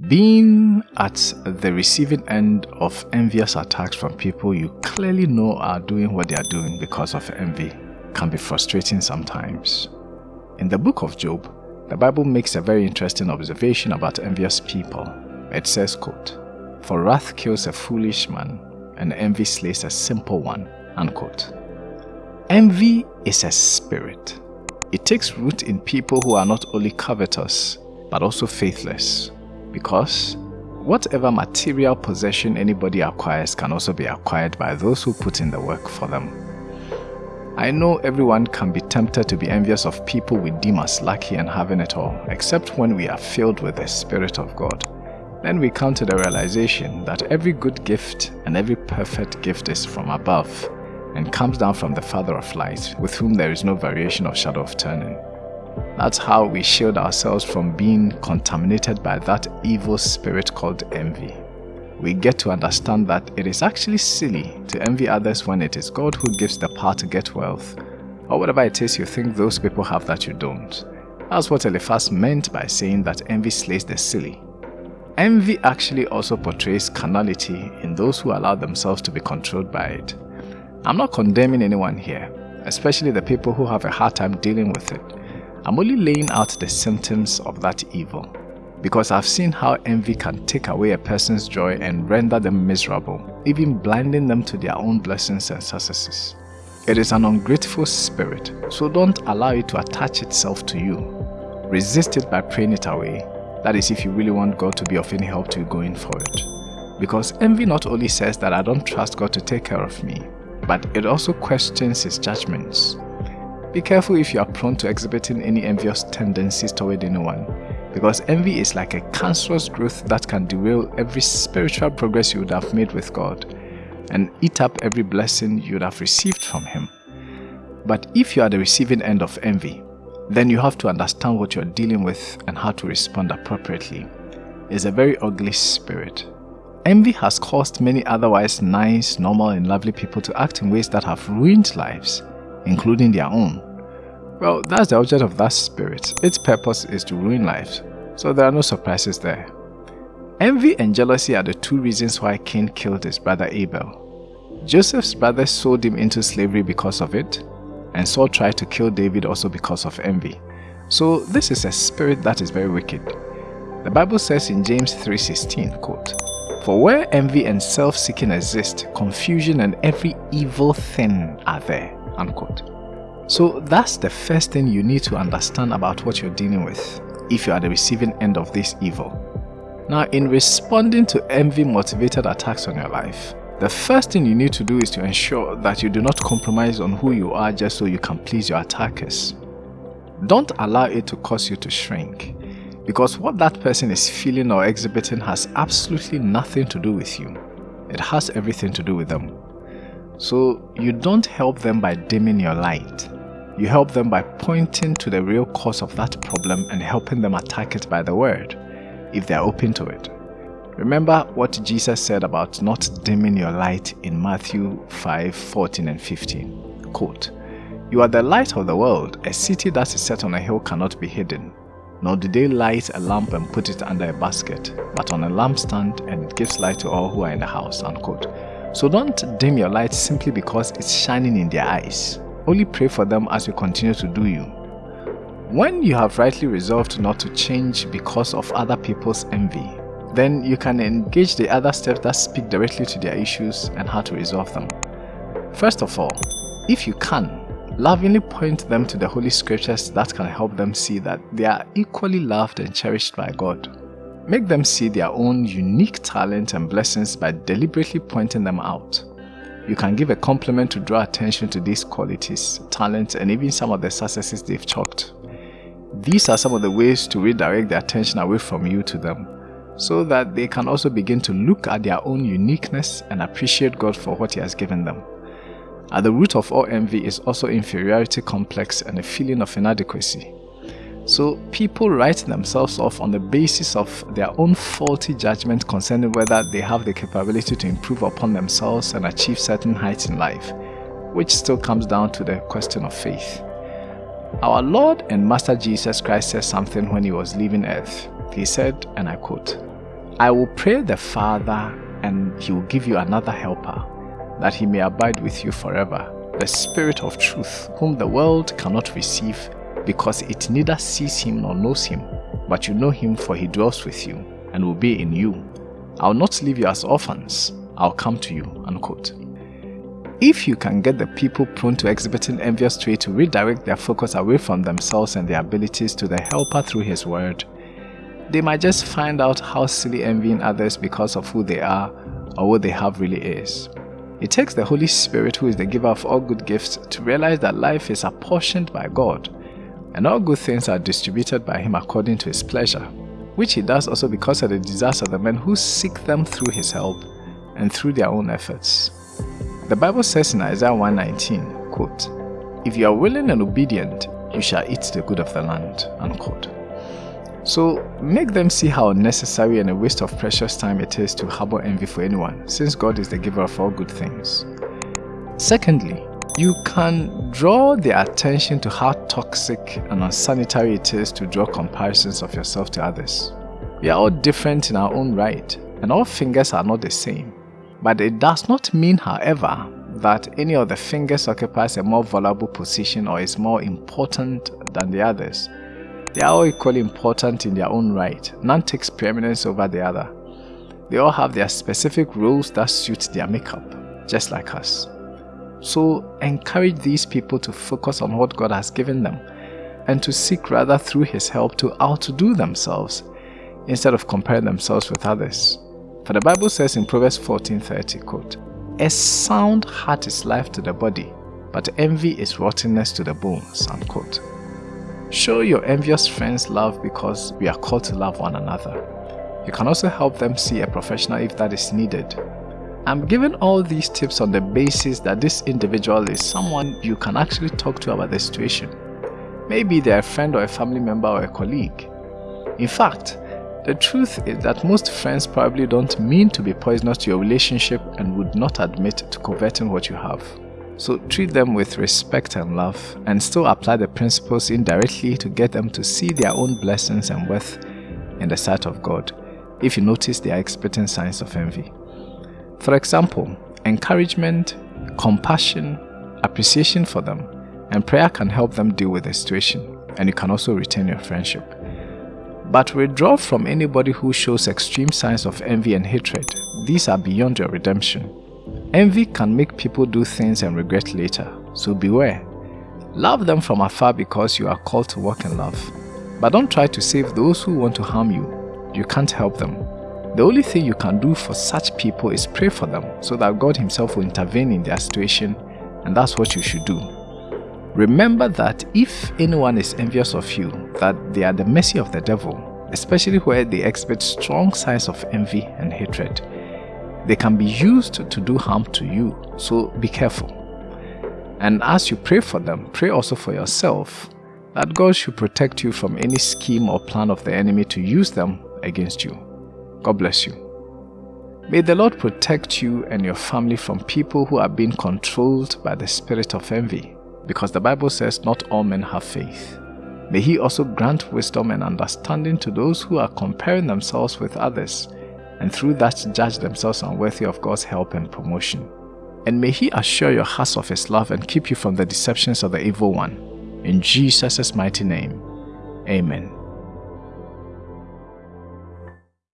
Being at the receiving end of envious attacks from people you clearly know are doing what they are doing because of envy can be frustrating sometimes. In the book of Job, the Bible makes a very interesting observation about envious people. It says, quote, For wrath kills a foolish man, and envy slays a simple one. Unquote. Envy is a spirit. It takes root in people who are not only covetous, but also faithless because whatever material possession anybody acquires can also be acquired by those who put in the work for them. I know everyone can be tempted to be envious of people we deem as lucky and having it all, except when we are filled with the Spirit of God. Then we come to the realization that every good gift and every perfect gift is from above and comes down from the Father of lights, with whom there is no variation or shadow of turning. That's how we shield ourselves from being contaminated by that evil spirit called envy. We get to understand that it is actually silly to envy others when it is God who gives the power to get wealth, or whatever it is you think those people have that you don't. That's what Eliphaz meant by saying that envy slays the silly. Envy actually also portrays carnality in those who allow themselves to be controlled by it. I'm not condemning anyone here, especially the people who have a hard time dealing with it. I'm only laying out the symptoms of that evil because I've seen how envy can take away a person's joy and render them miserable, even blinding them to their own blessings and successes. It is an ungrateful spirit, so don't allow it to attach itself to you. Resist it by praying it away. That is if you really want God to be of any help to you going forward. Because envy not only says that I don't trust God to take care of me, but it also questions His judgments. Be careful if you are prone to exhibiting any envious tendencies toward anyone, because envy is like a cancerous growth that can derail every spiritual progress you would have made with God and eat up every blessing you would have received from Him. But if you are the receiving end of envy, then you have to understand what you're dealing with and how to respond appropriately. It's a very ugly spirit. Envy has caused many otherwise nice, normal and lovely people to act in ways that have ruined lives including their own. Well, that's the object of that spirit. Its purpose is to ruin lives, so there are no surprises there. Envy and jealousy are the two reasons why Cain killed his brother Abel. Joseph's brothers sold him into slavery because of it, and Saul tried to kill David also because of envy. So this is a spirit that is very wicked. The Bible says in James 3.16, quote, For where envy and self-seeking exist, confusion and every evil thing are there unquote. So that's the first thing you need to understand about what you're dealing with if you are the receiving end of this evil. Now in responding to envy motivated attacks on your life, the first thing you need to do is to ensure that you do not compromise on who you are just so you can please your attackers. Don't allow it to cause you to shrink because what that person is feeling or exhibiting has absolutely nothing to do with you. It has everything to do with them. So you don't help them by dimming your light. You help them by pointing to the real cause of that problem and helping them attack it by the word, if they are open to it. Remember what Jesus said about not dimming your light in Matthew 5, 14 and 15. Quote, You are the light of the world. A city that is set on a hill cannot be hidden. Nor do they light a lamp and put it under a basket, but on a lampstand and it gives light to all who are in the house. Unquote. So don't dim your light simply because it's shining in their eyes. Only pray for them as you continue to do you. When you have rightly resolved not to change because of other people's envy, then you can engage the other steps that speak directly to their issues and how to resolve them. First of all, if you can, lovingly point them to the Holy Scriptures that can help them see that they are equally loved and cherished by God. Make them see their own unique talent and blessings by deliberately pointing them out. You can give a compliment to draw attention to these qualities, talents, and even some of the successes they've chalked. These are some of the ways to redirect their attention away from you to them, so that they can also begin to look at their own uniqueness and appreciate God for what He has given them. At the root of all envy is also inferiority complex and a feeling of inadequacy. So people write themselves off on the basis of their own faulty judgment concerning whether they have the capability to improve upon themselves and achieve certain heights in life, which still comes down to the question of faith. Our Lord and Master Jesus Christ said something when he was leaving earth. He said, and I quote, I will pray the Father, and he will give you another helper, that he may abide with you forever, the Spirit of truth, whom the world cannot receive, because it neither sees him nor knows him, but you know him for he dwells with you, and will be in you. I'll not leave you as orphans, I'll come to you. Unquote. If you can get the people prone to exhibiting envious trait to redirect their focus away from themselves and their abilities to the helper through his word, they might just find out how silly envying others because of who they are or what they have really is. It takes the Holy Spirit, who is the giver of all good gifts, to realize that life is apportioned by God and all good things are distributed by Him according to His pleasure, which He does also because of the desires of the men who seek them through His help and through their own efforts. The Bible says in Isaiah 119, quote, If you are willing and obedient, you shall eat the good of the land. Unquote. So make them see how unnecessary and a waste of precious time it is to harbor envy for anyone, since God is the giver of all good things. Secondly, you can draw their attention to how toxic and unsanitary it is to draw comparisons of yourself to others. We are all different in our own right, and all fingers are not the same. But it does not mean, however, that any of the fingers occupies a more valuable position or is more important than the others. They are all equally important in their own right. None takes preeminence over the other. They all have their specific roles that suit their makeup, just like us. So encourage these people to focus on what God has given them and to seek rather through His help to outdo themselves instead of comparing themselves with others. For the Bible says in Proverbs 14:30, quote, A sound heart is life to the body, but envy is rottenness to the bones, unquote. Show your envious friends love because we are called to love one another. You can also help them see a professional if that is needed. I'm giving all these tips on the basis that this individual is someone you can actually talk to about the situation. Maybe they're a friend or a family member or a colleague. In fact, the truth is that most friends probably don't mean to be poisonous to your relationship and would not admit to coveting what you have. So treat them with respect and love and still apply the principles indirectly to get them to see their own blessings and worth in the sight of God if you notice they are exhibiting signs of envy. For example, encouragement, compassion, appreciation for them, and prayer can help them deal with the situation and you can also retain your friendship. But withdraw from anybody who shows extreme signs of envy and hatred. These are beyond your redemption. Envy can make people do things and regret later, so beware. Love them from afar because you are called to walk in love. But don't try to save those who want to harm you. You can't help them. The only thing you can do for such people is pray for them so that God himself will intervene in their situation and that's what you should do. Remember that if anyone is envious of you, that they are the mercy of the devil, especially where they exhibit strong signs of envy and hatred. They can be used to do harm to you, so be careful. And as you pray for them, pray also for yourself that God should protect you from any scheme or plan of the enemy to use them against you. God bless you. May the Lord protect you and your family from people who are being controlled by the spirit of envy because the Bible says not all men have faith. May He also grant wisdom and understanding to those who are comparing themselves with others and through that judge themselves unworthy of God's help and promotion. And may He assure your hearts of His love and keep you from the deceptions of the evil one. In Jesus' mighty name, Amen.